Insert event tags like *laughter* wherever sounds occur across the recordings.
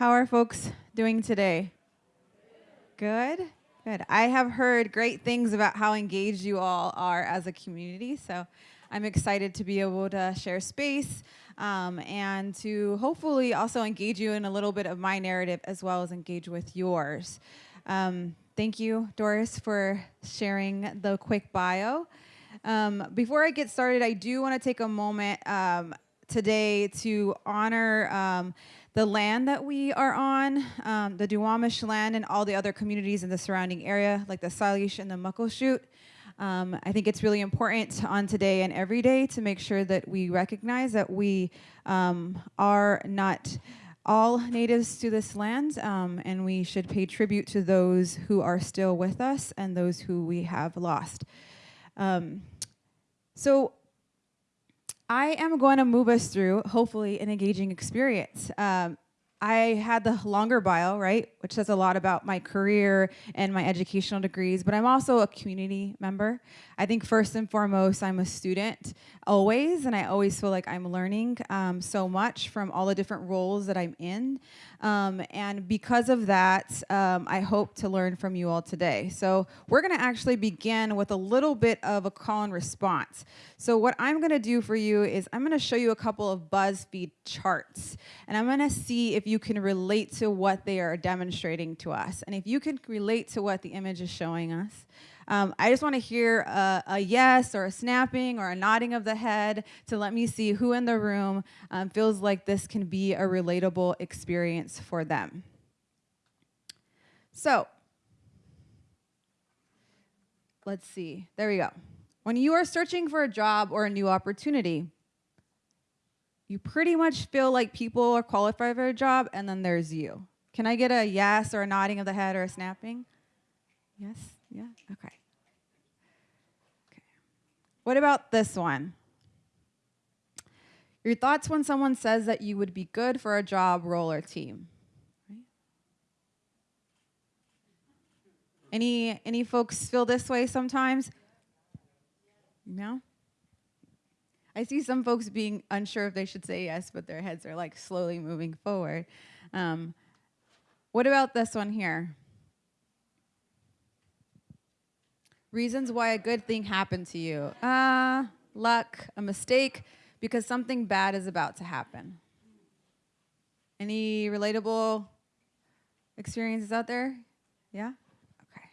How are folks doing today? Good? Good. I have heard great things about how engaged you all are as a community, so I'm excited to be able to share space um, and to hopefully also engage you in a little bit of my narrative as well as engage with yours. Um, thank you, Doris, for sharing the quick bio. Um, before I get started, I do want to take a moment um, today to honor um, the land that we are on, um, the Duwamish land and all the other communities in the surrounding area, like the Salish and the Muckleshoot. Um, I think it's really important on today and every day to make sure that we recognize that we um, are not all natives to this land, um, and we should pay tribute to those who are still with us and those who we have lost. Um, so I am going to move us through, hopefully, an engaging experience. Um, I had the longer bio, right, which says a lot about my career and my educational degrees, but I'm also a community member. I think first and foremost, I'm a student always, and I always feel like I'm learning um, so much from all the different roles that I'm in. Um, and because of that, um, I hope to learn from you all today. So we're gonna actually begin with a little bit of a call and response. So what I'm gonna do for you is I'm gonna show you a couple of BuzzFeed charts, and I'm gonna see if you can relate to what they are demonstrating to us. And if you can relate to what the image is showing us, um, I just want to hear a, a, yes or a snapping or a nodding of the head to let me see who in the room um, feels like this can be a relatable experience for them. So, let's see. There we go. When you are searching for a job or a new opportunity, you pretty much feel like people are qualified for a job, and then there's you. Can I get a yes or a nodding of the head or a snapping? Yes? Yeah? Okay. okay. What about this one? Your thoughts when someone says that you would be good for a job, role, or team. Any any folks feel this way sometimes? No? I see some folks being unsure if they should say yes, but their heads are like slowly moving forward. Um, what about this one here? Reasons why a good thing happened to you. Uh, luck, a mistake, because something bad is about to happen. Any relatable experiences out there? Yeah? Okay.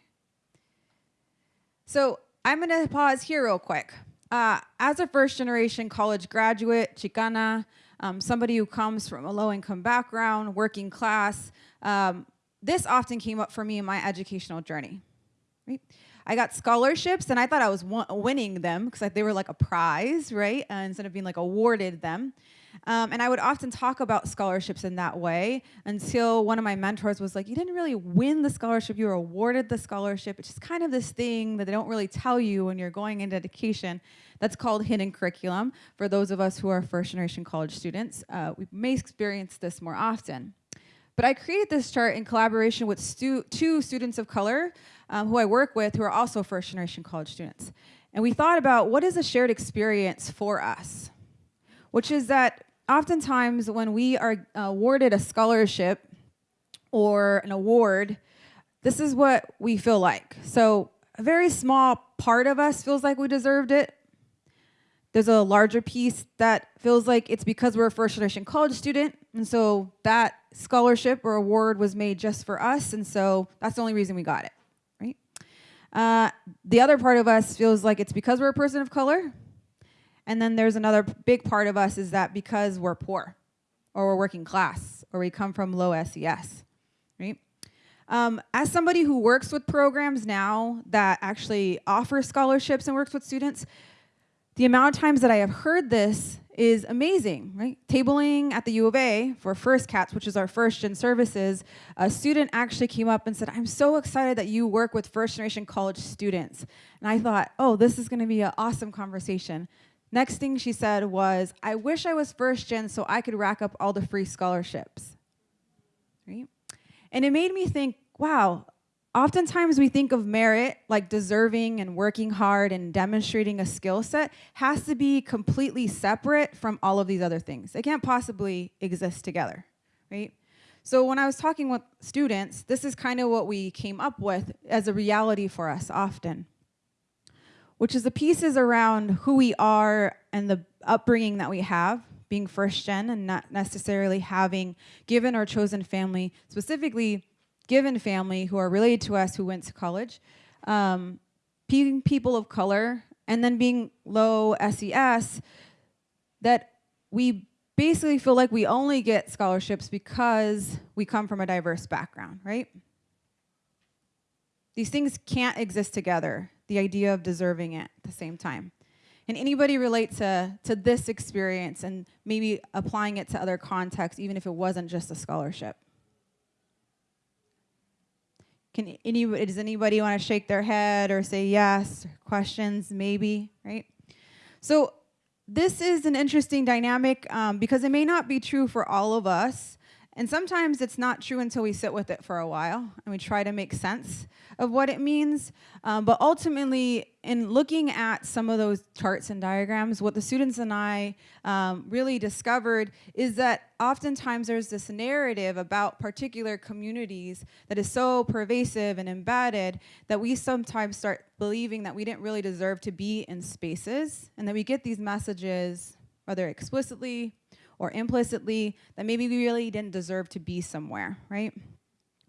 So I'm going to pause here real quick. Uh, as a first generation college graduate, Chicana, um, somebody who comes from a low income background, working class, um, this often came up for me in my educational journey. Right? I got scholarships and I thought I was winning them because they were like a prize, right? Uh, instead of being like awarded them. Um, and I would often talk about scholarships in that way until one of my mentors was like, you didn't really win the scholarship, you were awarded the scholarship. It's just kind of this thing that they don't really tell you when you're going into education that's called hidden curriculum. For those of us who are first generation college students, uh, we may experience this more often. But I created this chart in collaboration with stu two students of color um, who I work with who are also first generation college students. And we thought about what is a shared experience for us, which is that oftentimes when we are awarded a scholarship or an award, this is what we feel like. So a very small part of us feels like we deserved it. There's a larger piece that feels like it's because we're a first generation college student. And so that scholarship or award was made just for us. And so that's the only reason we got it. Uh, the other part of us feels like it's because we're a person of color. And then there's another big part of us is that because we're poor or we're working class or we come from low SES, right? Um, as somebody who works with programs now that actually offer scholarships and works with students, the amount of times that I have heard this is amazing, right? Tabling at the U of A for First Cats, which is our first gen services, a student actually came up and said, I'm so excited that you work with first generation college students. And I thought, oh, this is gonna be an awesome conversation. Next thing she said was, I wish I was first gen so I could rack up all the free scholarships, right? And it made me think, wow, Oftentimes we think of merit, like deserving and working hard and demonstrating a skill set, has to be completely separate from all of these other things. They can't possibly exist together, right? So when I was talking with students, this is kind of what we came up with as a reality for us often, which is the pieces around who we are and the upbringing that we have, being first gen and not necessarily having given or chosen family, specifically given family who are related to us who went to college, um, being people of color, and then being low SES, that we basically feel like we only get scholarships because we come from a diverse background, right? These things can't exist together, the idea of deserving it at the same time. And anybody relate to, to this experience and maybe applying it to other contexts, even if it wasn't just a scholarship? Can anybody, does anybody want to shake their head or say yes? Questions, maybe, right? So this is an interesting dynamic um, because it may not be true for all of us. And sometimes it's not true until we sit with it for a while and we try to make sense of what it means. Um, but ultimately, in looking at some of those charts and diagrams, what the students and I um, really discovered is that oftentimes there's this narrative about particular communities that is so pervasive and embedded that we sometimes start believing that we didn't really deserve to be in spaces and that we get these messages, whether explicitly or implicitly, that maybe we really didn't deserve to be somewhere, right?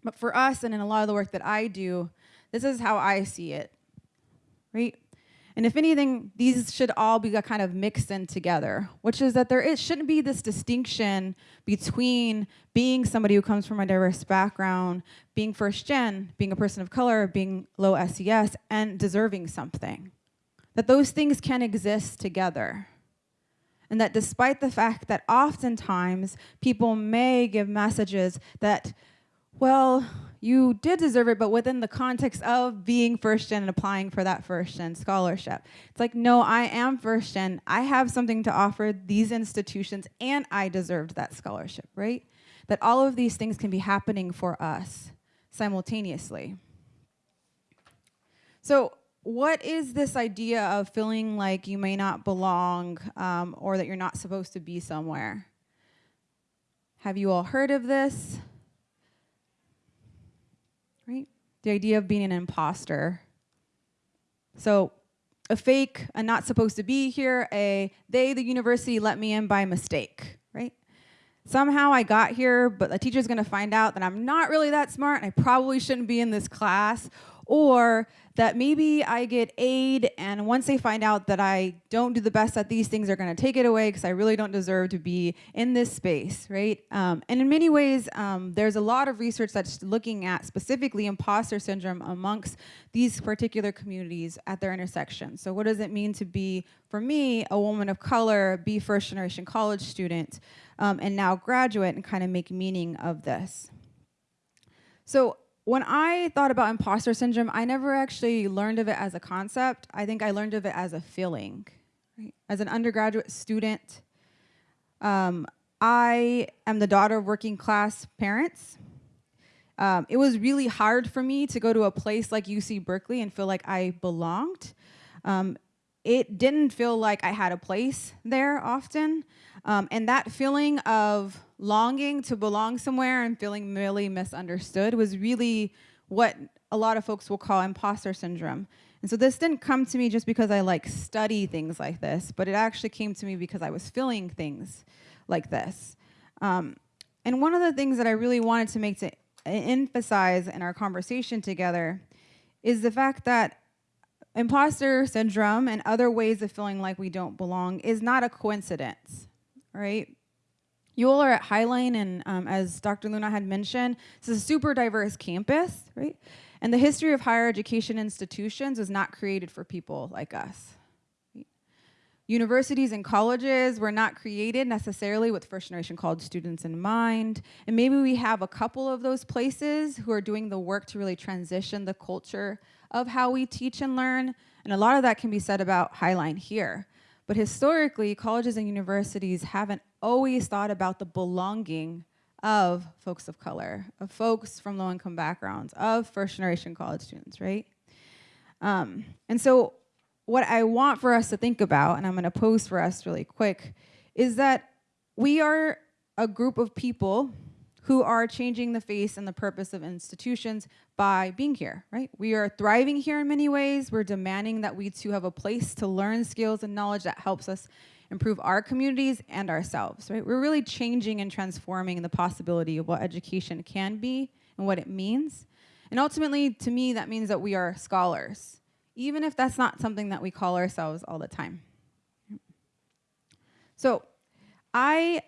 But for us, and in a lot of the work that I do, this is how I see it, right? And if anything, these should all be kind of mixed in together, which is that there is, shouldn't be this distinction between being somebody who comes from a diverse background, being first gen, being a person of color, being low SES, and deserving something. That those things can exist together. And that despite the fact that oftentimes people may give messages that, well, you did deserve it, but within the context of being first gen and applying for that first gen scholarship. It's like, no, I am first gen. I have something to offer these institutions and I deserved that scholarship, right? That all of these things can be happening for us simultaneously. So what is this idea of feeling like you may not belong um, or that you're not supposed to be somewhere? Have you all heard of this? right? The idea of being an imposter. So a fake, a not supposed to be here, a they, the university, let me in by mistake, right? Somehow I got here, but the teacher's gonna find out that I'm not really that smart and I probably shouldn't be in this class, or that maybe I get aid and once they find out that I don't do the best at these things, they're gonna take it away because I really don't deserve to be in this space, right? Um, and in many ways, um, there's a lot of research that's looking at specifically imposter syndrome amongst these particular communities at their intersection. So what does it mean to be, for me, a woman of color, be first generation college student, um, and now graduate and kind of make meaning of this. So when I thought about imposter syndrome, I never actually learned of it as a concept. I think I learned of it as a feeling. Right? As an undergraduate student, um, I am the daughter of working class parents. Um, it was really hard for me to go to a place like UC Berkeley and feel like I belonged. Um, it didn't feel like I had a place there often. Um, and that feeling of longing to belong somewhere and feeling really misunderstood was really what a lot of folks will call imposter syndrome. And so this didn't come to me just because I like study things like this, but it actually came to me because I was feeling things like this. Um, and one of the things that I really wanted to make to emphasize in our conversation together is the fact that imposter syndrome and other ways of feeling like we don't belong is not a coincidence right? You all are at Highline, and um, as Dr. Luna had mentioned, it's a super diverse campus, right? And the history of higher education institutions was not created for people like us. Universities and colleges were not created necessarily with first generation college students in mind. And maybe we have a couple of those places who are doing the work to really transition the culture of how we teach and learn. And a lot of that can be said about Highline here. But historically, colleges and universities haven't always thought about the belonging of folks of color, of folks from low-income backgrounds, of first-generation college students, right? Um, and so what I want for us to think about, and I'm gonna pose for us really quick, is that we are a group of people who are changing the face and the purpose of institutions by being here, right? We are thriving here in many ways. We're demanding that we too have a place to learn skills and knowledge that helps us improve our communities and ourselves, right? We're really changing and transforming the possibility of what education can be and what it means. And ultimately, to me, that means that we are scholars, even if that's not something that we call ourselves all the time. So I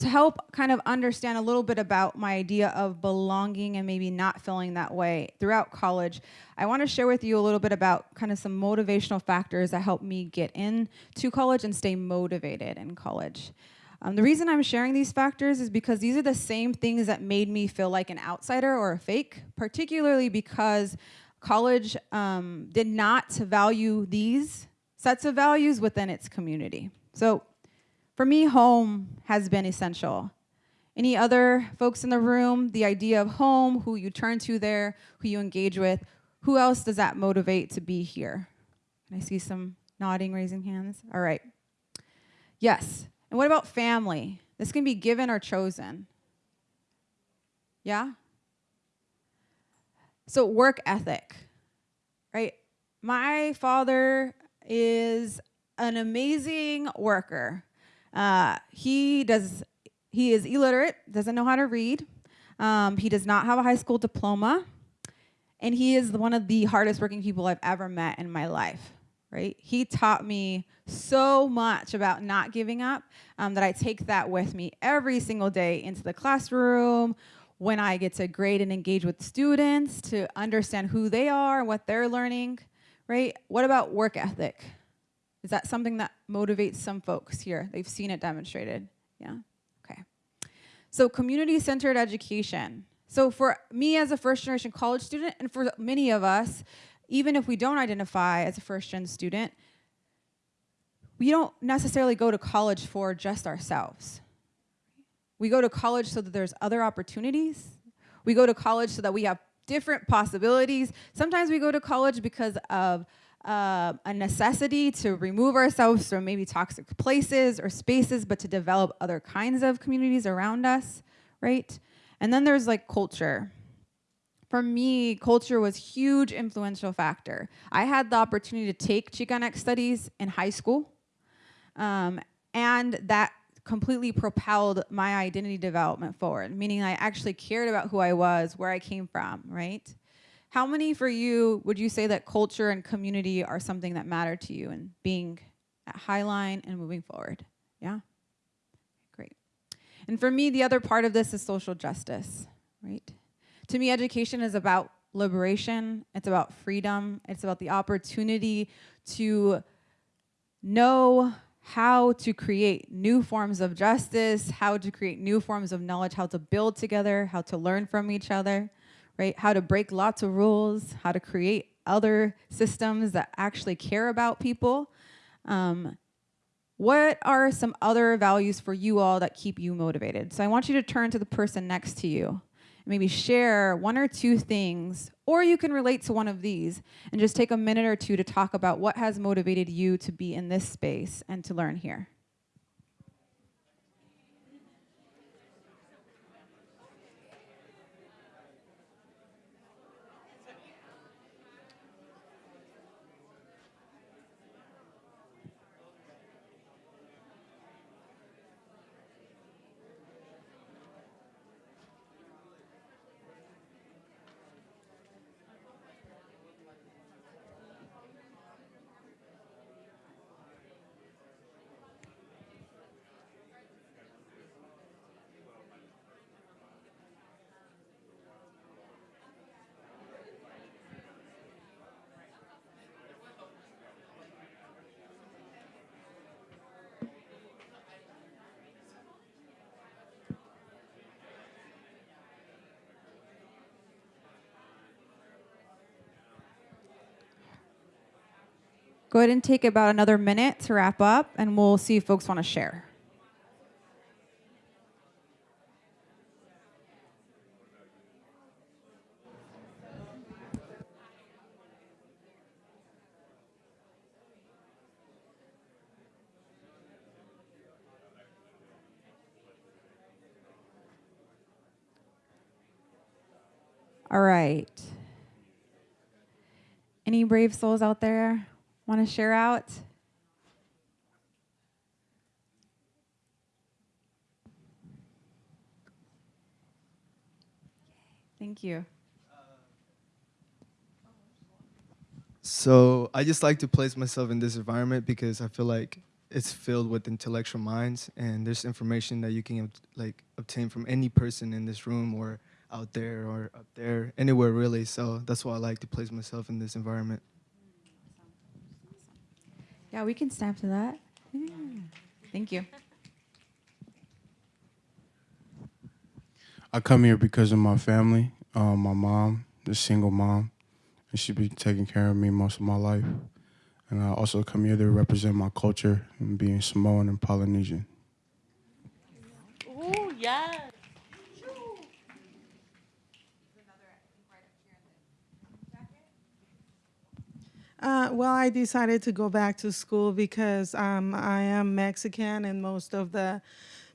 to help kind of understand a little bit about my idea of belonging and maybe not feeling that way throughout college, I want to share with you a little bit about kind of some motivational factors that helped me get into college and stay motivated in college. Um, the reason I'm sharing these factors is because these are the same things that made me feel like an outsider or a fake, particularly because college um, did not value these sets of values within its community. So for me, home has been essential. Any other folks in the room, the idea of home, who you turn to there, who you engage with, who else does that motivate to be here? Can I see some nodding, raising hands? All right. Yes. And what about family? This can be given or chosen. Yeah? So, work ethic, right? My father is an amazing worker. Uh, he does. He is illiterate. Doesn't know how to read. Um, he does not have a high school diploma, and he is one of the hardest working people I've ever met in my life. Right? He taught me so much about not giving up um, that I take that with me every single day into the classroom. When I get to grade and engage with students to understand who they are and what they're learning, right? What about work ethic? Is that something that motivates some folks here? They've seen it demonstrated. Yeah? Okay. So community-centered education. So for me as a first-generation college student, and for many of us, even if we don't identify as a first-gen student, we don't necessarily go to college for just ourselves. We go to college so that there's other opportunities. We go to college so that we have different possibilities. Sometimes we go to college because of uh, a necessity to remove ourselves from maybe toxic places or spaces, but to develop other kinds of communities around us, right? And then there's like culture. For me, culture was huge influential factor. I had the opportunity to take Chicanx studies in high school, um, and that completely propelled my identity development forward, meaning I actually cared about who I was, where I came from, right? How many for you would you say that culture and community are something that matter to you and being at Highline and moving forward? Yeah? Great. And for me, the other part of this is social justice, right? To me, education is about liberation, it's about freedom, it's about the opportunity to know how to create new forms of justice, how to create new forms of knowledge, how to build together, how to learn from each other right? How to break lots of rules, how to create other systems that actually care about people. Um, what are some other values for you all that keep you motivated? So I want you to turn to the person next to you and maybe share one or two things, or you can relate to one of these and just take a minute or two to talk about what has motivated you to be in this space and to learn here. Go ahead and take about another minute to wrap up, and we'll see if folks want to share. All right. Any brave souls out there want to share out? Thank you. So I just like to place myself in this environment because I feel like it's filled with intellectual minds and there's information that you can like obtain from any person in this room or out there or up there, anywhere really. So that's why I like to place myself in this environment. Yeah, we can snap to that. Yeah. Thank you. I come here because of my family. Um, my mom, the single mom, and she be taking care of me most of my life. And I also come here to represent my culture and being Samoan and Polynesian. Oh, yes. Uh, well, I decided to go back to school because um, I am Mexican and most of the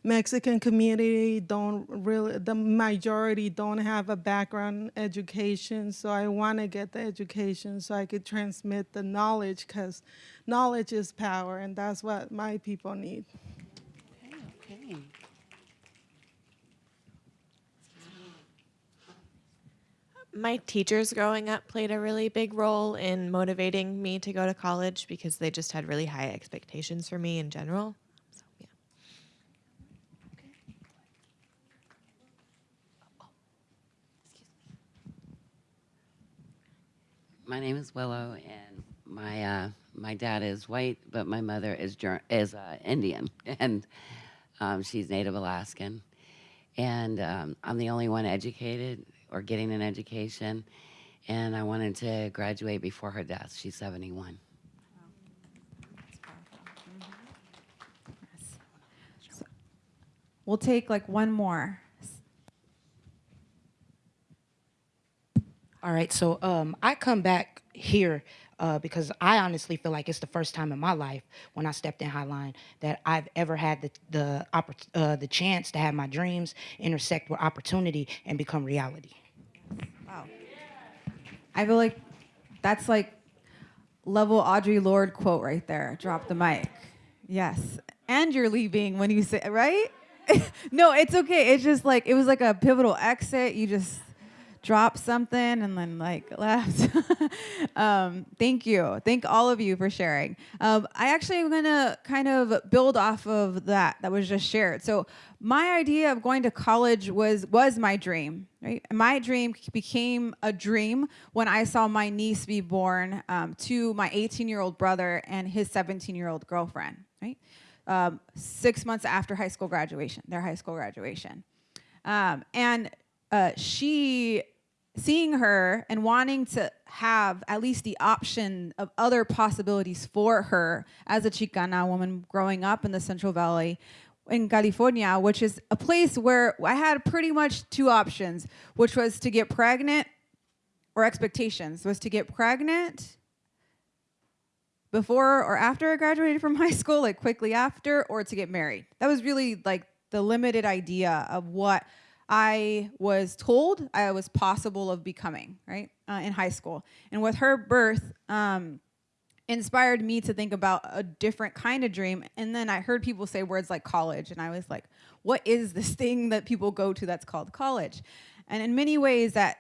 Mexican community don't really, the majority don't have a background education. So I want to get the education so I could transmit the knowledge because knowledge is power and that's what my people need. Okay. My teachers growing up played a really big role in motivating me to go to college because they just had really high expectations for me in general. So, yeah. My name is Willow, and my uh, my dad is white, but my mother is is uh, Indian, *laughs* and um, she's Native Alaskan. And um, I'm the only one educated or getting an education, and I wanted to graduate before her death. She's 71. We'll take like one more. All right, so um, I come back here uh, because I honestly feel like it's the first time in my life when I stepped in Highline that I've ever had the the, uh, the chance to have my dreams intersect with opportunity and become reality. Wow. I feel like that's like level Audre Lorde quote right there. Drop the mic. Yes. And you're leaving when you say, right? *laughs* no, it's okay. It's just like, it was like a pivotal exit. You just dropped something and then like *laughs* left. um, thank you. Thank all of you for sharing. Um, I actually am gonna kind of build off of that that was just shared. So my idea of going to college was was my dream. Right? My dream became a dream when I saw my niece be born um, to my 18-year-old brother and his 17-year-old girlfriend. Right? Um, six months after high school graduation, their high school graduation, um, and uh, she seeing her and wanting to have at least the option of other possibilities for her as a Chicana woman growing up in the Central Valley in California, which is a place where I had pretty much two options, which was to get pregnant or expectations was to get pregnant before or after I graduated from *laughs* high school, like quickly after, or to get married. That was really like the limited idea of what I was told I was possible of becoming, right, uh, in high school. And with her birth, um, inspired me to think about a different kind of dream. And then I heard people say words like college, and I was like, what is this *laughs* thing that people go to that's called college? And in many ways, that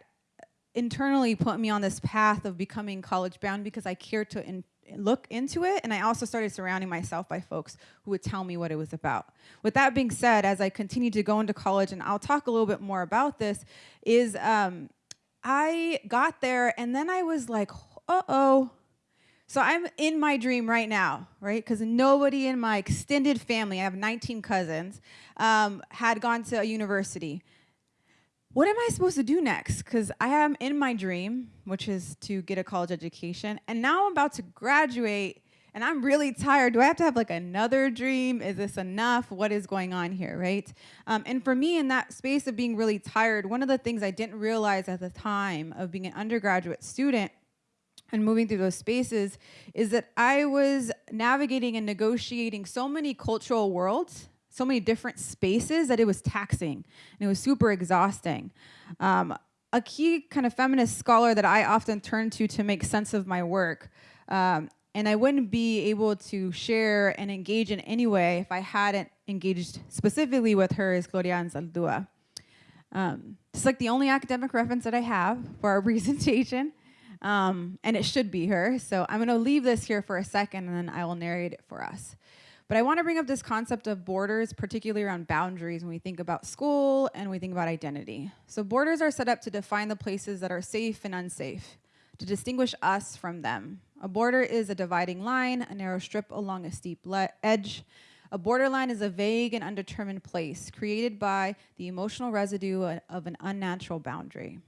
internally put me on this path of becoming college bound because I cared to in look into it and I also started surrounding myself by folks who would tell me what it was about. With that being said, as I continued to go into college, and I'll talk a little bit more about this, is um, I got there and then I was like, uh-oh. So I'm in my dream right now, right? Because nobody in my extended family, I have 19 cousins, um, had gone to a university what am I supposed to do next? Because I am in my dream, which is to get a college education, and now I'm about to graduate, and I'm really tired. Do I have to have like another dream? Is this enough? What is going on here, right? Um, and for me, in that space of being really tired, one of the things I didn't realize at the time of being an undergraduate student and moving through those spaces is that I was navigating and negotiating so many cultural worlds so many different spaces that it was taxing and it was super exhausting. Um, a key kind of feminist scholar that I often turn to to make sense of my work. Um, and I wouldn't be able to share and engage in any way if I hadn't engaged specifically with her is Gloria Anzaldúa. Um, it's like the only academic reference that I have for our *laughs* presentation, um, and it should be her. So I'm gonna leave this here for a second and then I will narrate it for us. But I wanna bring up this concept of borders, particularly around boundaries when we think about school and we think about identity. So borders are set up to define the places that are safe and unsafe, to distinguish us from them. A border is a dividing line, a narrow strip along a steep edge. A borderline is a vague and undetermined place created by the emotional residue of an unnatural boundary.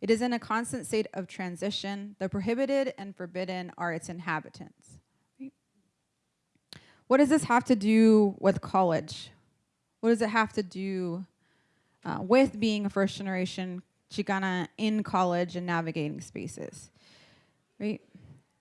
It is in a constant state of transition. The prohibited and forbidden are its inhabitants. What does this have to do with college? What does it have to do uh, with being a first generation Chicana in college and navigating spaces? Right?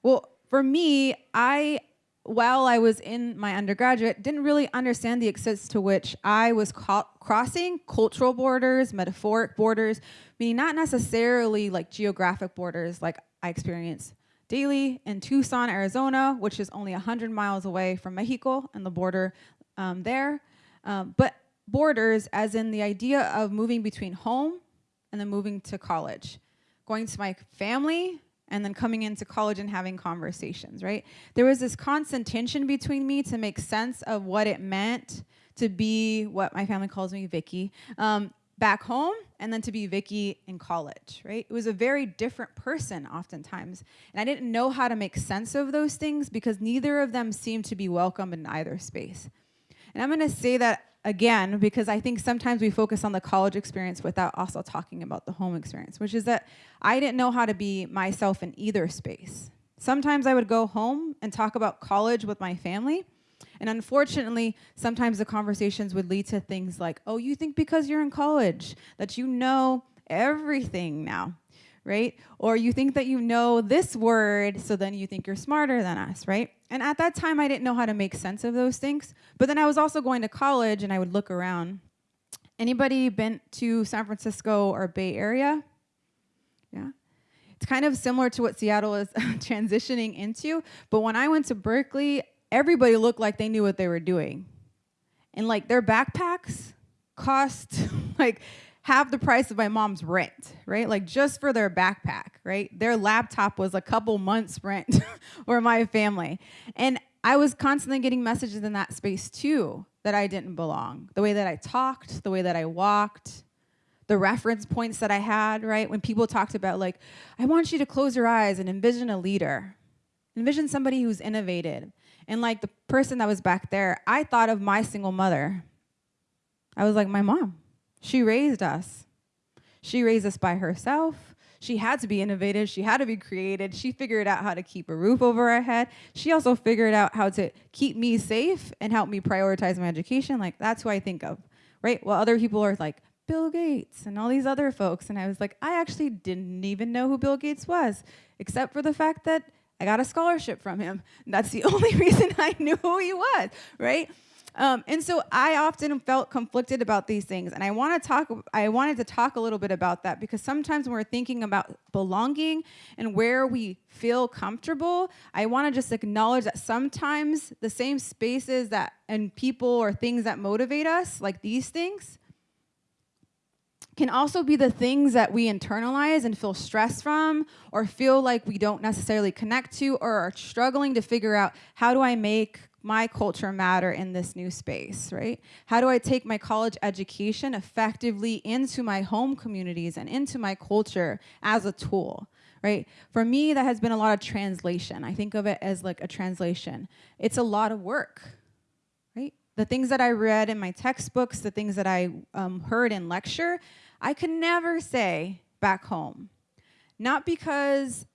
Well, for me, I, while I was in my undergraduate, didn't really understand the extent to which I was crossing cultural borders, metaphoric borders, meaning not necessarily like geographic borders like I experience daily in Tucson, Arizona, which is only 100 miles away from Mexico and the border um, there, um, but borders as in the idea of moving between home and then moving to college, going to my family and then coming into college and having conversations, right? There was this constant tension between me to make sense of what it meant to be what my family calls me, Vicky, um, back home, and then to be Vicky in college, right? It was a very different person oftentimes. And I didn't know how to make sense of those things because neither of them seemed to be welcome in either space. And I'm gonna say that again, because I think sometimes we focus on the college experience without also talking about the home experience, which is that I didn't know how to be myself in either space. Sometimes I would go home and talk about college with my family. And unfortunately, sometimes the conversations would lead to things like, oh, you think because you're in college that you know everything now right? Or you think that you know this word, so then you think you're smarter than us, right? And at that time, I didn't know how to make sense of those things. But then I was also going to college and I would look around. Anybody been to San Francisco or Bay Area? Yeah. It's kind of similar to what Seattle is *laughs* transitioning into. But when I went to Berkeley, everybody looked like they knew what they were doing. And like their backpacks cost *laughs* like half the price of my mom's rent, right? Like just for their backpack, right? Their laptop was a couple months rent *laughs* for my family. And I was constantly getting messages in that space too that I didn't belong. The way that I talked, the way that I walked, the reference points that I had, right? When people talked about like, I want you to close your eyes and envision a leader. Envision somebody who's innovative. And like the person that was back there, I thought of my single mother. I was like, my mom she raised us. She raised us by herself. She had to be innovative. She had to be creative. She figured out how to keep a roof over our head. She also figured out how to keep me safe and help me prioritize my education. Like, that's who I think of, right? Well, other people are like, Bill Gates and all these other folks. And I was like, I actually didn't even know who Bill Gates was, except for the fact that I got a scholarship from him. That's the *laughs* only reason I knew who he was, right? Um, and so I often felt conflicted about these things, and I want to talk. I wanted to talk a little bit about that because sometimes when we're thinking about belonging and where we feel comfortable, I want to just acknowledge that sometimes the same spaces that and people or things that motivate us, like these things, can also be the things that we internalize and feel stress from or feel like we don't necessarily connect to or are struggling to figure out how do I make my culture matter in this new space, right? How do I take my college education effectively into my home communities and into my culture as a tool? Right? For me, that has been a lot of translation. I think of it as like a translation. It's a lot of work, right? The things that I read in my textbooks, the things that I um, heard in lecture, I could never say back home. Not because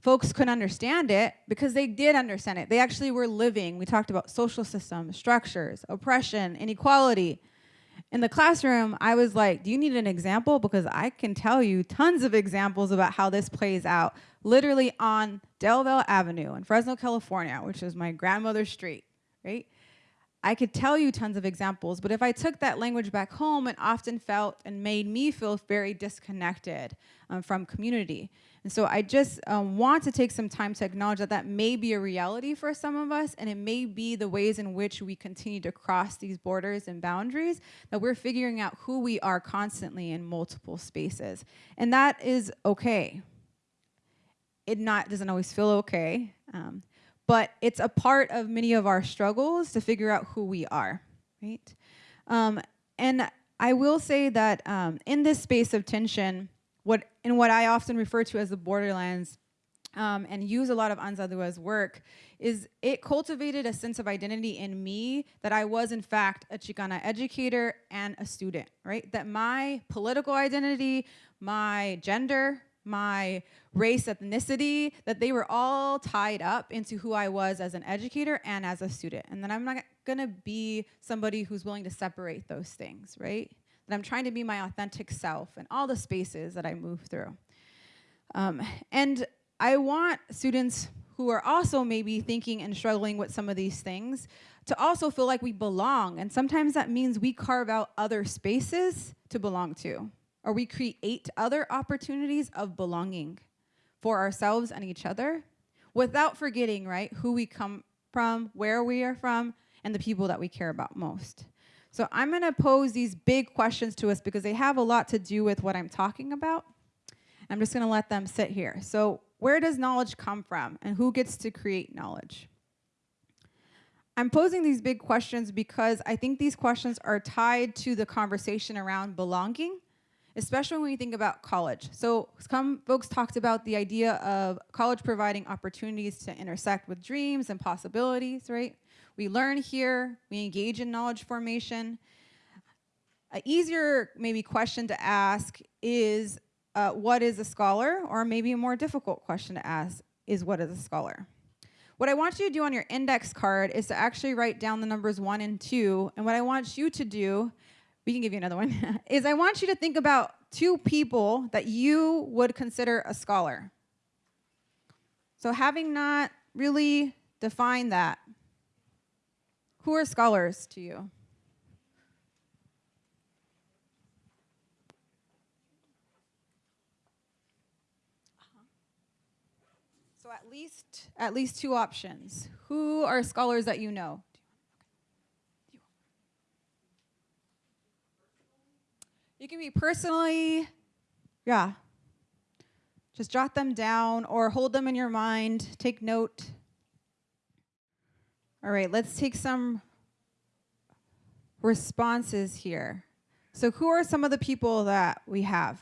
folks couldn't understand it because they did understand it. They actually were living. We talked about social systems, structures, oppression, inequality. In the classroom, I was like, do you need an example? Because I can tell you tons of examples about how this plays out literally on Del Valle Avenue in Fresno, California, which is my grandmother's street, right? I could tell you tons of examples, but if I took that language back home, it often felt and made me feel very disconnected um, from community. And so I just um, want to take some time to acknowledge that that may be a reality for some of us, and it may be the ways in which we continue to cross these borders and boundaries, that we're figuring out who we are constantly in multiple spaces. And that is okay. It not doesn't always feel okay, um, but it's a part of many of our struggles to figure out who we are, right? Um, and I will say that um, in this space of tension, what in what I often refer to as the borderlands, um, and use a lot of Anzaldúa's work, is it cultivated a sense of identity in me that I was in fact a Chicana educator and a student, right? That my political identity, my gender, my race, ethnicity, that they were all tied up into who I was as an educator and as a student. And then I'm not gonna be somebody who's willing to separate those things, right? That I'm trying to be my authentic self in all the spaces that I move through. Um, and I want students who are also maybe thinking and struggling with some of these things to also feel like we belong. And sometimes that means we carve out other spaces to belong to or we create other opportunities of belonging for ourselves and each other without forgetting, right, who we come from, where we are from, and the people that we care about most. So I'm gonna pose these big questions to us because they have a lot to do with what I'm talking about. I'm just gonna let them sit here. So where does knowledge come from and who gets to create knowledge? I'm posing these big questions because I think these questions are tied to the conversation around belonging especially when we think about college. So some folks talked about the idea of college providing opportunities to intersect with dreams and possibilities, right? We learn here, we engage in knowledge formation. An easier maybe question to ask is, uh, what is a scholar? Or maybe a more difficult question to ask is, what is a scholar? What I want you to do on your index card is to actually write down the numbers one and two. And what I want you to do we can give you another one, *laughs* is I want you to think about two people that you would consider a scholar. So having not really defined that, who are scholars to you? So at least at least two options. Who are scholars that you know? You can be personally, yeah. Just jot them down or hold them in your mind, take note. All right, let's take some responses here. So who are some of the people that we have?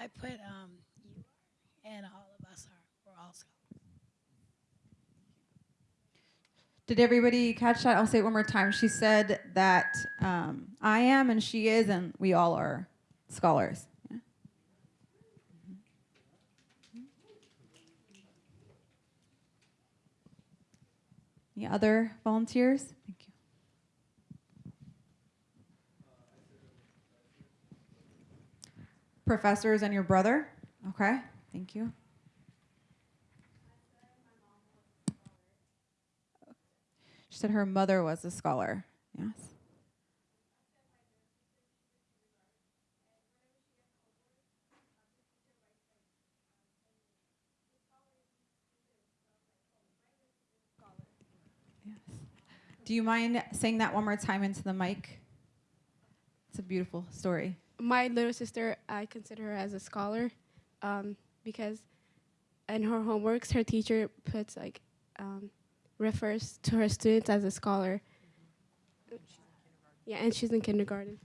I put um, you and all of us are we're all scholars. Did everybody catch that? I'll say it one more time. She said that um, I am and she is and we all are scholars. Any other volunteers? Thank you. Professors and your brother? Okay, thank you. She said her mother was a scholar. Yes. Do you mind saying that one more time into the mic? It's a beautiful story. My little sister, I consider her as a scholar um, because in her homeworks, her teacher puts like um, refers to her students as a scholar. Yeah, and she's in kindergarten.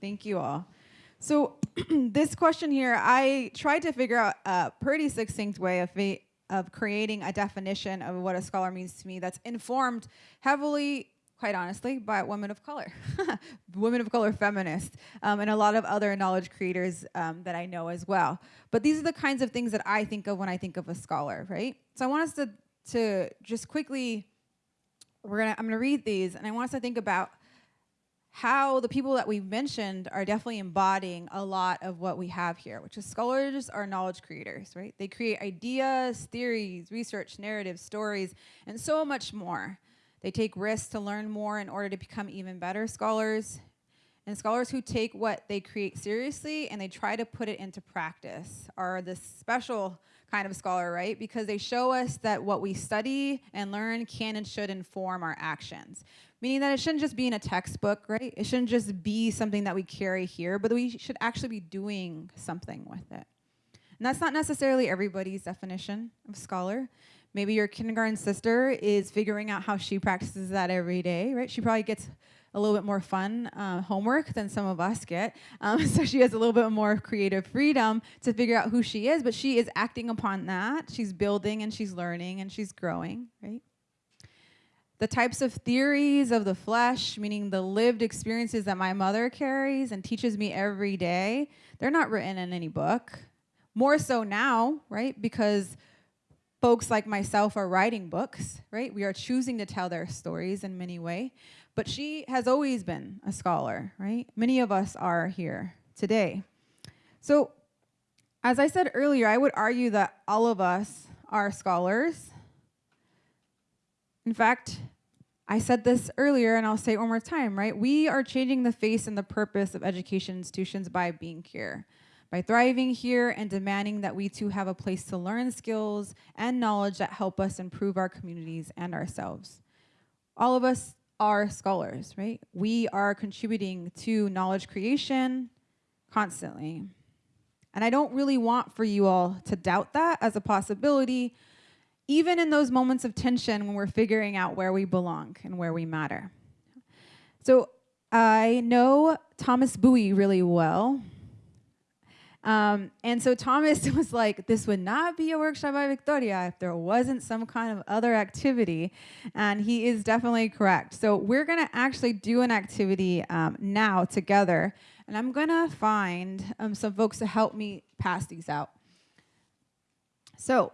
Thank you all. So *clears throat* this question here, I tried to figure out a pretty succinct way of, of creating a definition of what a scholar means to me that's informed heavily quite honestly, by women of color, *laughs* women of color feminists, um, and a lot of other knowledge creators um, that I know as well. But these are the kinds of things that I think of when I think of a scholar, right? So I want us to, to just quickly, we're gonna, I'm gonna read these, and I want us to think about how the people that we've mentioned are definitely embodying a lot of what we have here, which is scholars are knowledge creators, right? They create ideas, theories, research, narratives, stories, and so much more. They take risks to learn more in order to become even better scholars. And scholars who take what they create seriously and they try to put it into practice are this special kind of scholar, right? Because they show us that what we study and learn can and should inform our actions. Meaning that it shouldn't just be in a textbook, right? It shouldn't just be something that we carry here, but we should actually be doing something with it. And that's not necessarily everybody's definition of scholar. Maybe your kindergarten sister is figuring out how she practices that every day, right? She probably gets a little bit more fun uh, homework than some of us get. Um, *laughs* so she has a little bit more creative freedom to figure out who she is, but she is acting upon that. She's building and she's learning and she's growing, right? The types of theories of the flesh, meaning the lived experiences that my mother carries and teaches me every day, they're not written in any book. More so now, right? Because folks like myself are writing books, right? We are choosing to tell their stories in many ways. But she has always been a scholar, right? Many of us are here today. So, as I said earlier, I would argue that all of us are scholars. In fact, I said this earlier and I'll say it one more time, right? We are changing the face and the purpose of education institutions by being here, by thriving here and demanding that we too have a place to learn skills and knowledge that help us improve our communities and ourselves. All of us are scholars, right? We are contributing to knowledge creation constantly. And I don't really want for you all to doubt that as a possibility, even in those moments of tension when we're figuring out where we belong and where we matter. So I know Thomas Bowie really well. Um, and so Thomas *laughs* was like, this would not be a workshop by Victoria if there wasn't some kind of other activity. And he is definitely correct. So we're going to actually do an activity um, now together. And I'm going to find um, some folks to help me pass these out. So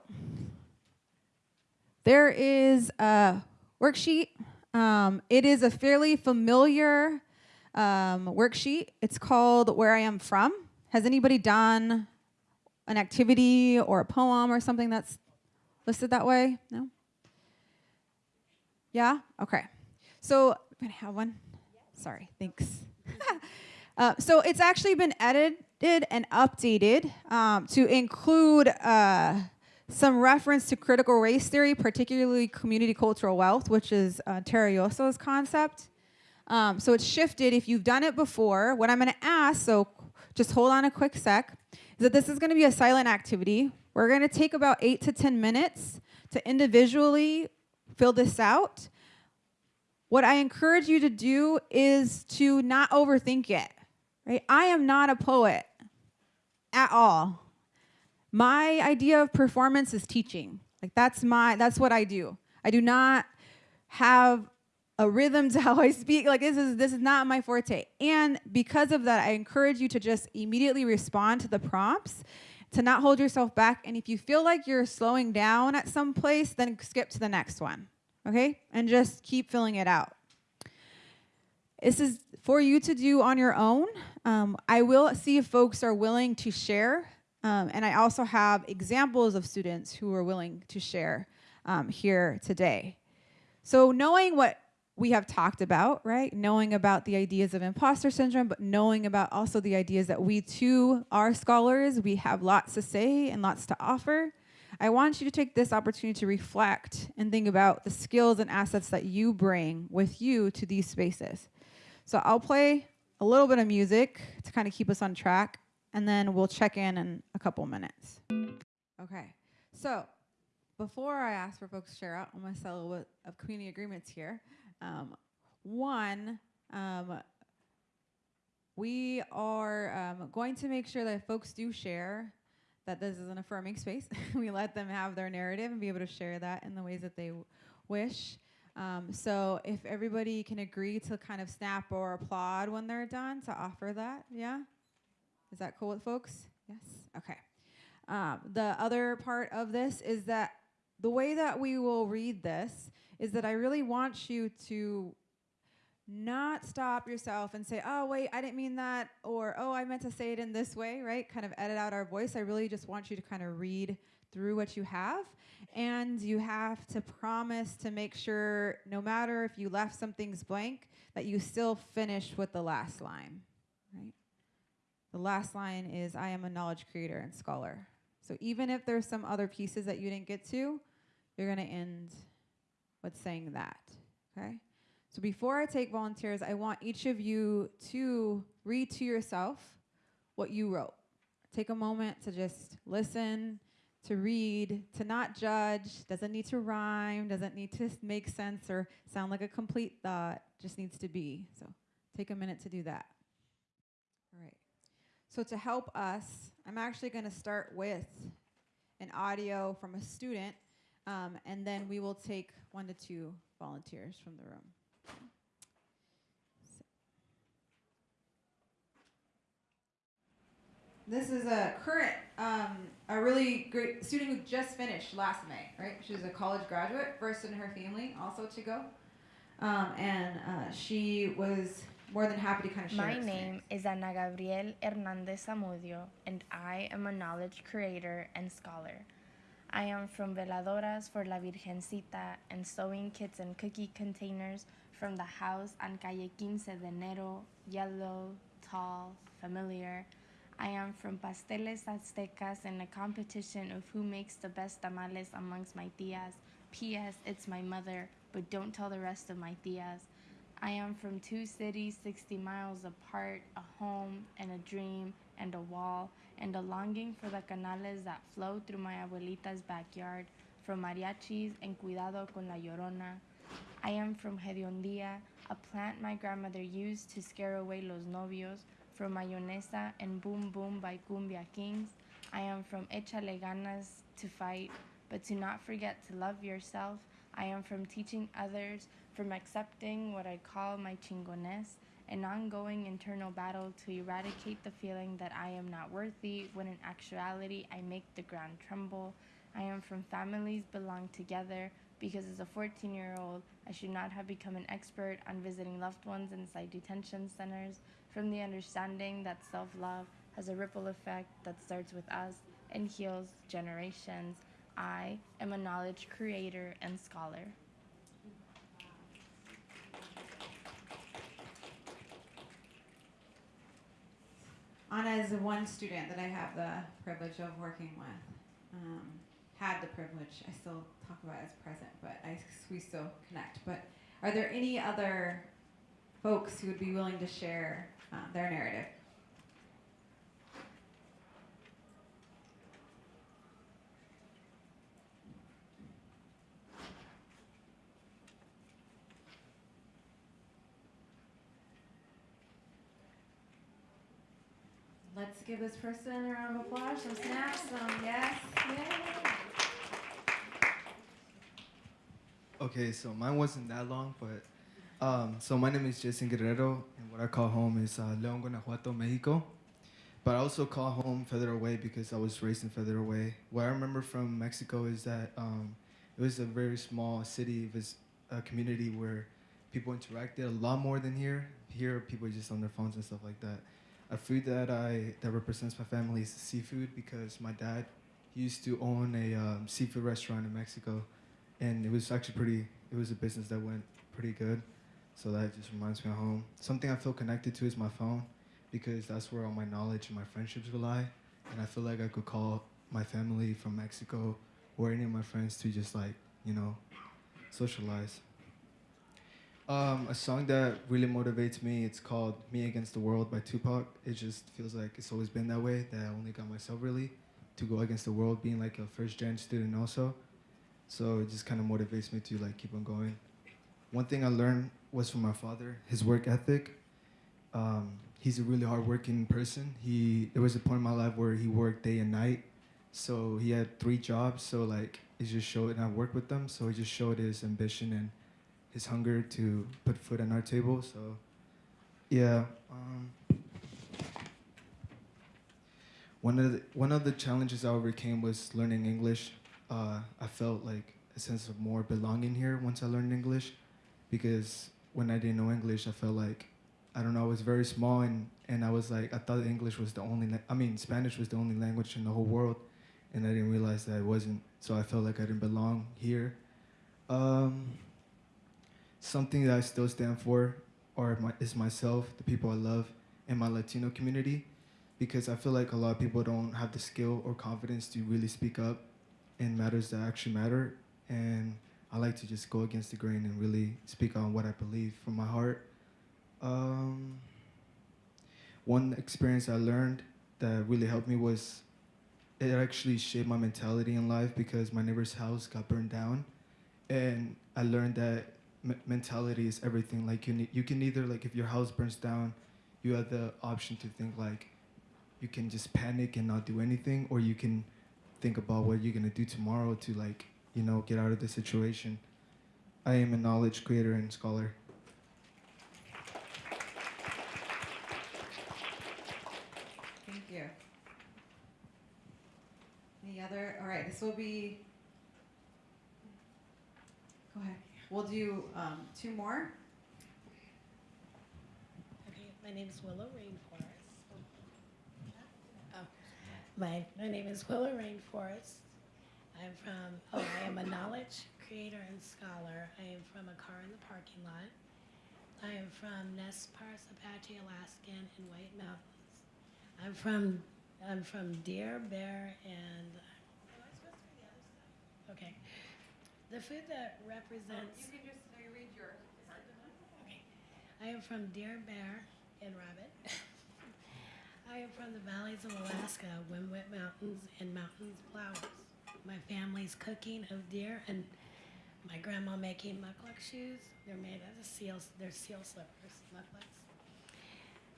there is a worksheet. Um, it is a fairly familiar um, worksheet. It's called Where I Am From. Has anybody done an activity or a poem or something that's listed that way? No? Yeah? Okay. So, I'm going to have one. Sorry, thanks. *laughs* uh, so, it's actually been edited and updated um, to include uh, some reference to critical race theory, particularly community cultural wealth, which is uh, Tara concept. Um, so it's shifted. If you've done it before, what I'm going to ask, so just hold on a quick sec, is that this is going to be a silent activity. We're going to take about eight to 10 minutes to individually fill this out. What I encourage you to do is to not overthink it, right? I am not a poet at all. My idea of performance is teaching. Like that's my, that's what I do. I do not have a rhythm to *laughs* how I speak. Like this is this is not my forte. And because of that, I encourage you to just immediately respond to the prompts, to not hold yourself back. And if you feel like you're slowing down at some place, then skip to the next one. Okay? And just keep filling it out. This is for you to do on your own. Um, I will see if folks are willing to share. Um, and I also have examples of students who are willing to share um, here today. So knowing what we have talked about, right? Knowing about the ideas of imposter syndrome, but knowing about also the ideas that we too are scholars, we have lots to say and lots to offer. I want you to take this opportunity to reflect and think about the skills and assets that you bring with you to these spaces. So I'll play a little bit of music to kind of keep us on track, and then we'll check in in a couple minutes. Okay, so before I ask for folks to share out, I'm gonna sell a little bit of community agreements here. Um, one, um, we are um, going to make sure that folks do share that this is an affirming space. *laughs* we let them have their narrative and be able to share that in the ways that they wish. Um, so if everybody can agree to kind of snap or applaud when they're done to offer that, yeah? Is that cool with folks? Yes? Okay. Um, the other part of this is that the way that we will read this is that I really want you to not stop yourself and say, oh, wait, I didn't mean that, or oh, I meant to say it in this way, right? Kind of edit out our voice. I really just want you to kind of read through what you have. And you have to promise to make sure, no matter if you left some things blank, that you still finish with the last line, right? The last line is, I am a knowledge creator and scholar. So even if there's some other pieces that you didn't get to, you're going to end with saying that, okay? So before I take volunteers, I want each of you to read to yourself what you wrote. Take a moment to just listen, to read, to not judge, doesn't need to rhyme, doesn't need to make sense or sound like a complete thought, just needs to be. So take a minute to do that. All right. So to help us, I'm actually going to start with an audio from a student, um, and then we will take one to two volunteers from the room. This is a current, um, a really great student who just finished last May, right? She was a college graduate, first in her family also to go. Um, and uh, she was more than happy to kind of share My name is Ana Gabriel Hernandez Zamudio, and I am a knowledge creator and scholar. I am from Veladoras for La Virgencita and sewing kits and cookie containers from the house on Calle Quince de Enero, yellow, tall, familiar. I am from Pasteles Aztecas in a competition of who makes the best tamales amongst my tias. P.S. It's my mother, but don't tell the rest of my tias. I am from two cities 60 miles apart, a home and a dream and a wall, and a longing for the canales that flow through my abuelita's backyard, from mariachis and cuidado con la llorona. I am from hediondia, a plant my grandmother used to scare away los novios, from mayonesa and boom boom by Kumbia Kings. I am from échale ganas to fight, but to not forget to love yourself. I am from teaching others, from accepting what I call my chingones, an ongoing internal battle to eradicate the feeling that I am not worthy when in actuality I make the ground tremble. I am from families belong together because as a 14 year old, I should not have become an expert on visiting loved ones inside detention centers, from the understanding that self love has a ripple effect that starts with us and heals generations. I am a knowledge creator and scholar. Anna is the one student that I have the privilege of working with. Um, had the privilege. I still talk about it as present, but I, we still connect. But are there any other folks who would be willing to share uh, their narrative? Let's give this person a round of applause. Some snaps, some yes. Yay. Okay, so mine wasn't that long, but um, so my name is Jason Guerrero, and what I call home is uh, León, Guanajuato, Mexico. But I also call home Federal Way because I was raised in Federal Way. What I remember from Mexico is that um, it was a very small city, it was a community where people interacted a lot more than here. Here, people are just on their phones and stuff like that. A food that I that represents my family is seafood because my dad used to own a um, seafood restaurant in Mexico, and it was actually pretty. It was a business that went pretty good, so that just reminds me of home. Something I feel connected to is my phone, because that's where all my knowledge and my friendships rely, and I feel like I could call my family from Mexico or any of my friends to just like you know socialize. Um, a song that really motivates me, it's called Me Against the World by Tupac. It just feels like it's always been that way, that I only got myself really to go against the world, being like a first gen student also. So it just kind of motivates me to like keep on going. One thing I learned was from my father, his work ethic. Um, he's a really hardworking person. He there was a point in my life where he worked day and night, so he had three jobs. So like it just showed, and I worked with them. So it just showed his ambition and his hunger to put food on our table. So, yeah. Um, one of the one of the challenges I overcame was learning English. Uh, I felt like a sense of more belonging here once I learned English, because when I didn't know English, I felt like I don't know, I was very small and and I was like I thought English was the only I mean Spanish was the only language in the whole world, and I didn't realize that it wasn't. So I felt like I didn't belong here. Um, something that I still stand for are my, is myself, the people I love, and my Latino community, because I feel like a lot of people don't have the skill or confidence to really speak up in matters that actually matter, and I like to just go against the grain and really speak on what I believe from my heart. Um, one experience I learned that really helped me was it actually shaped my mentality in life because my neighbor's house got burned down, and I learned that mentality is everything. Like you, ne- you can either like if your house burns down, you have the option to think like you can just panic and not do anything, or you can think about what you're gonna do tomorrow to like you know get out of the situation. I am a knowledge creator and scholar. Thank you. Any other? All right, this will be. Go ahead. We'll do um, two more. Okay, my name is Willow Rainforest. Oh, my, my name is Willow Rainforest. I'm from, oh, I am a knowledge creator and scholar. I am from a car in the parking lot. I am from Nez Perce, Apache, Alaskan, and White Mountains. I'm from, I'm from Deer, Bear, and, am I supposed to read the other stuff? Okay. The food that represents. can just read your. Okay. I am from Deer Bear and Rabbit. *laughs* I am from the valleys of Alaska, Wimwet Mountains, and mountains flowers. My family's cooking of deer and my grandma making mukluk shoes. They're made out of seals. They're seal slippers, mukluks.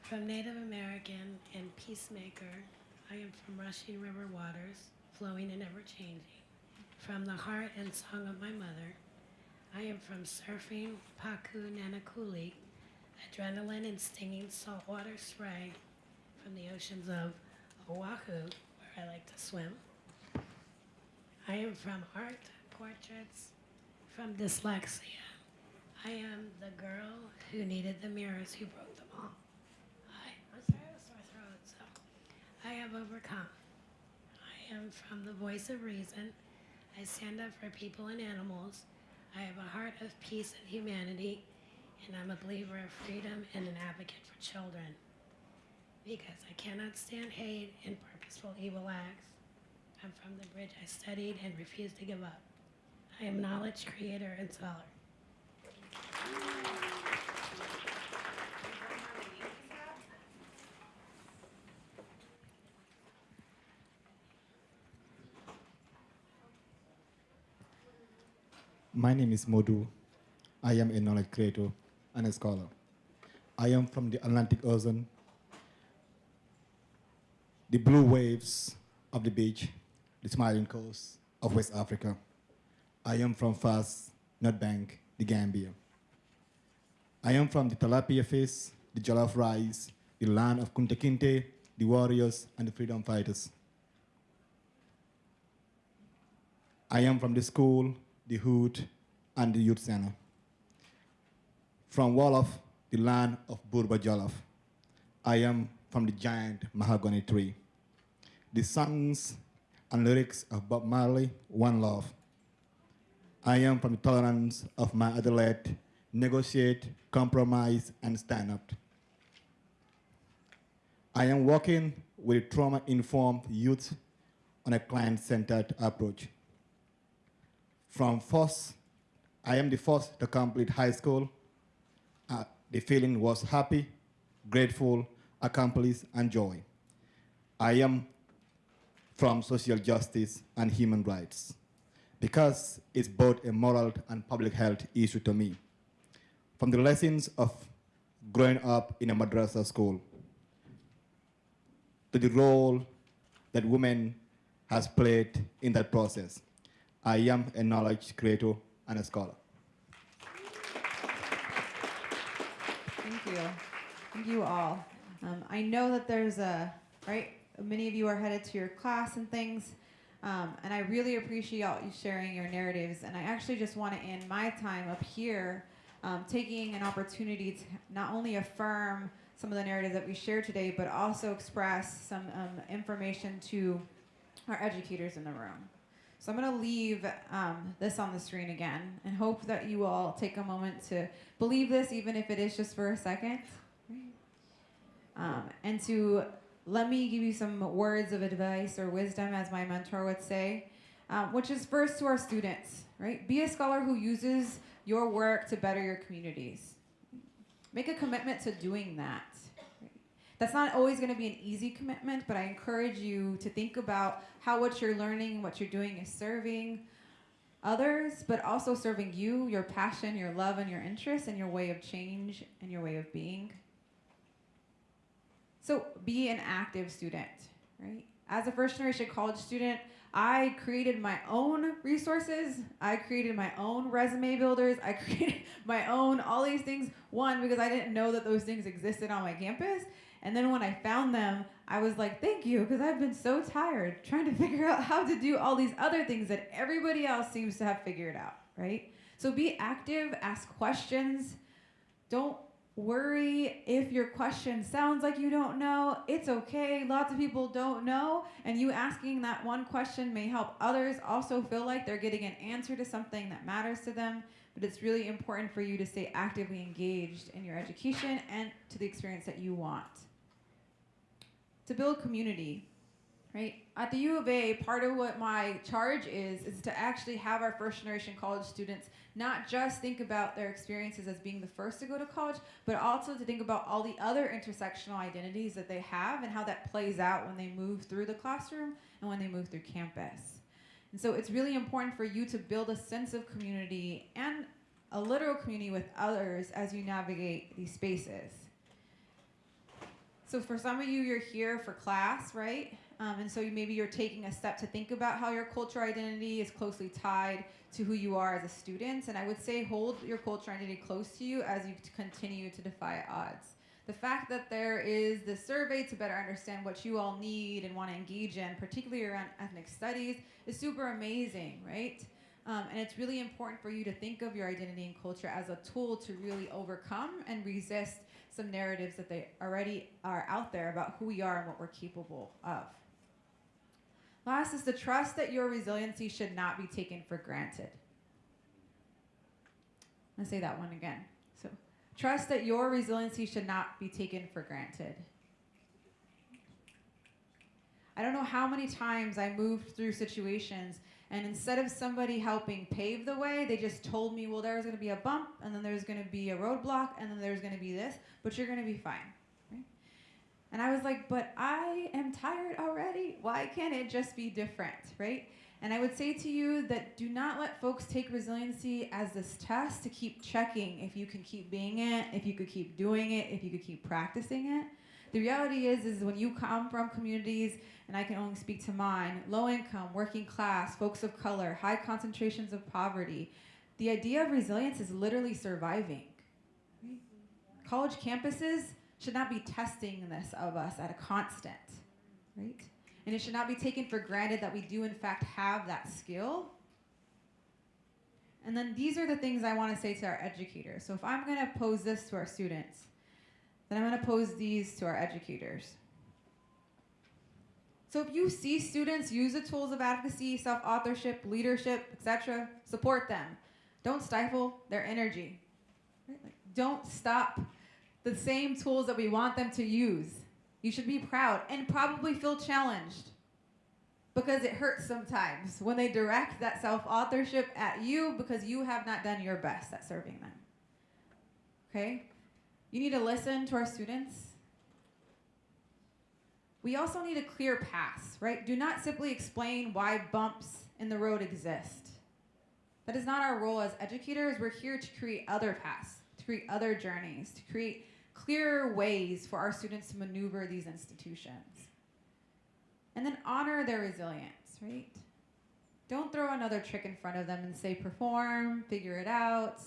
From Native American and Peacemaker, I am from rushing river waters, flowing and ever changing. From the heart and song of my mother, I am from surfing Paku Nanakuli, adrenaline and stinging saltwater spray from the oceans of Oahu, where I like to swim. I am from art, portraits, from dyslexia. I am the girl who needed the mirrors who broke them all. I, I'm sorry, I have a sore throat, so I have overcome. I am from the voice of reason. I stand up for people and animals. I have a heart of peace and humanity, and I'm a believer of freedom and an advocate for children. Because I cannot stand hate and purposeful evil acts. I'm from the bridge I studied and refused to give up. I am knowledge creator and scholar. My name is Modu. I am a knowledge creator and a scholar. I am from the Atlantic Ocean, the blue waves of the beach, the smiling coast of West Africa. I am from Fas, North Bank, the Gambia. I am from the tilapia fish, the jollof rice, the land of Kunta Kinte, the warriors, and the freedom fighters. I am from the school, the hood, and the youth center. From Wolof, the land of Burba Jollof. I am from the giant mahogany tree. The songs and lyrics of Bob Marley, One Love. I am from the tolerance of my Adelaide, negotiate, compromise, and stand up. I am working with trauma-informed youth on a client-centered approach. From first, I am the first to complete high school. Uh, the feeling was happy, grateful, accomplished, and joy. I am from social justice and human rights because it's both a moral and public health issue to me. From the lessons of growing up in a madrasa school to the role that women has played in that process. I am a knowledge creator and a scholar. Thank you. Thank you all. Um, I know that there's a, right, many of you are headed to your class and things. Um, and I really appreciate all you sharing your narratives. And I actually just want to end my time up here um, taking an opportunity to not only affirm some of the narratives that we shared today, but also express some um, information to our educators in the room. So I'm going to leave um, this on the screen again and hope that you all take a moment to believe this, even if it is just for a second. Um, and to let me give you some words of advice or wisdom, as my mentor would say, um, which is first to our students, right? Be a scholar who uses your work to better your communities. Make a commitment to doing that. That's not always going to be an easy commitment, but I encourage you to think about how what you're learning, what you're doing is serving others, but also serving you, your passion, your love, and your interest, and your way of change and your way of being. So be an active student, right? As a first generation college student, I created my own resources. I created my own resume builders. I *laughs* created my own all these things. One, because I didn't know that those things existed on my campus. And then when I found them, I was like, thank you, because I've been so tired trying to *laughs* figure out how to do all these other things that everybody else seems to have figured out, right? So be active, ask questions. Don't worry if your question sounds like you don't know. It's okay. Lots of people don't know. And you asking that one question may help others also feel like they're getting an answer to something that matters to them. But it's really important for you to stay actively engaged in your education and to the experience that you want. To build community, right? At the U of A, part of what my charge is, is to actually have our first generation college students not just think about their experiences as being the first to go to college, but also to think about all the other intersectional identities that they have and how that plays out when they move through the classroom and when they move through campus. And so it's really important for you to build a sense of community and a literal community with others as you navigate these spaces. So for some of you, you're here for class, right? Um, and so you, maybe you're taking a step to think about how your culture identity is closely tied to who you are as a student. And I would say hold your culture identity close to you as you continue to defy odds. The fact that there is this survey to better understand what you all need and want to engage in, particularly around ethnic studies, is super amazing, right? Um, and it's really important for you to think of your identity and culture as a tool to really overcome and resist some narratives that they already are out there about who we are and what we're capable of. Last is to trust that your resiliency should not be taken for granted. I'm gonna say that one again. So, trust that your resiliency should not be taken for granted. I don't know how many times I moved through situations and instead of somebody helping pave the way, they just told me, well, there's going to be a bump, and then there's going to be a roadblock, and then there's going to be this, but you're going to be fine. And I was like, but I am tired already. Why can't it just be different, right? And I would say to you that do not let folks take resiliency as this test to keep checking if you can keep being it, if you could keep doing it, if you could keep practicing it. The reality is, is when you come from communities, and I can only speak to mine, low income, working class, folks of color, high concentrations of poverty, the idea of resilience is literally surviving. College campuses should not be testing this of us at a constant, right? And it should not be taken for granted that we do, in fact, have that skill. And then these are the things I want to say to our educators. So if I'm going to pose this to our students, then I'm going to pose these to our educators. So if you see students use the tools of advocacy, self-authorship, leadership, etc., support them. Don't stifle their energy. Don't stop the same tools that we want them to use. You should be proud and probably feel challenged because it hurts sometimes when they direct that self authorship at you because you have not done your best at serving them. Okay? You need to listen to our students. We also need a clear path, right? Do not simply explain why bumps in the road exist. That is not our role as educators. We're here to create other paths, to create other journeys, to create clearer ways for our students to maneuver these institutions. And then honor their resilience, right? Don't throw another trick in front of them and say, perform, figure it out.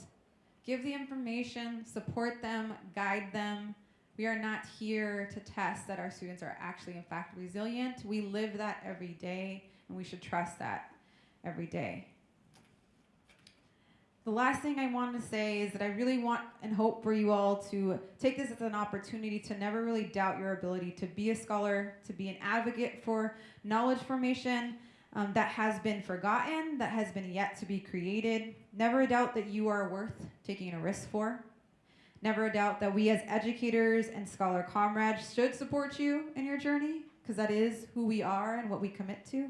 Give the information, support them, guide them. We are not here to test that our students are actually, in fact, resilient. We live that every day, and we should trust that every day. the last thing I want to say is that I really want and hope for you all to take this as an opportunity to never really doubt your ability to be a scholar, to be an advocate for knowledge formation um, that has been forgotten, that has been yet to be created. Never a doubt that you are worth taking a risk for. Never a doubt that we as educators and scholar comrades should support you in your journey, because that is who we are and what we commit to.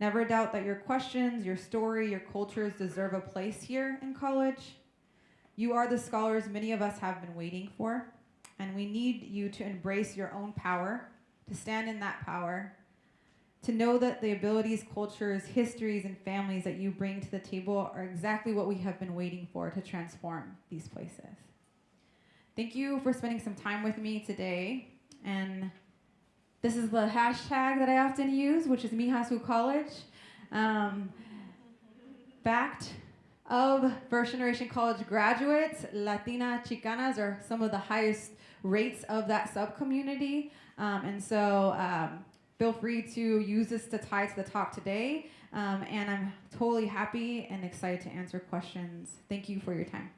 Never a doubt that your questions, your story, your cultures deserve a place here in college. You are the scholars many of us have been waiting for, and we need you to embrace your own power, to stand in that power, to know that the abilities, cultures, histories, and families that you bring to the table are exactly what we have been waiting for to transform these places. Thank you for spending some time with me today. And this is the hashtag that I often use, which is Mihasu College. Um, fact of first generation college graduates, Latina Chicanas are some of the highest rates of that sub community. Um, and so um, feel free to use this to tie to the talk today. Um, and I'm totally happy and excited to answer questions. Thank you for your time.